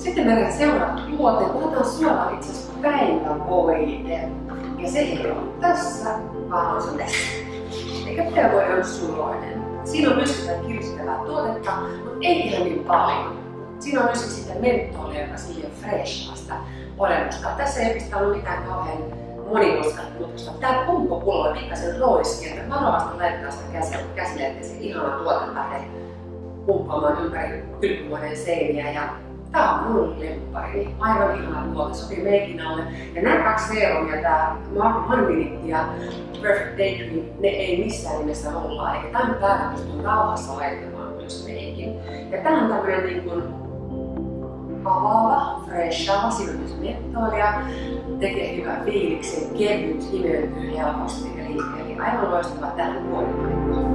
Sitten meidän seuraava tuote, otetaan suoraan itse asiassa päivävoide. Ja se ei ole tässä, vaan on se tässä. Eikä päivävoide on suloinen. Siinä on myös sitä kiristävää tuotetta, mutta ei ihan niin paljon. Siinä on myös sitten mentolia, joka sille freshasta olemusta. Tässä ei oikeastaan ole mitään kauhean monimutkaista muutosta. Tää pumppupullo on pikkasen roiski, että varovasti laittaa sitä käsille, ettei se ihana tuote lähde pumppaamaan ympäri kylpyhuoneen seiniä. Ja tää on mun lemppari. Aivan ihana tuote, sopii meikin alle. Ja nämä kaksi serumia, tää One ja Perfect Day Cream, ne ei missään nimessä olla. Eikä tämän päällä pystyy rauhassa laittamaan myös meikin. Ja tää on tämmönen niin kuin avaava, freshava, siinä on myös mentoolia, tekee hyvän fiiliksen, kevyt, imeytyy helposti eli, eli aivan loistava tähän vuoden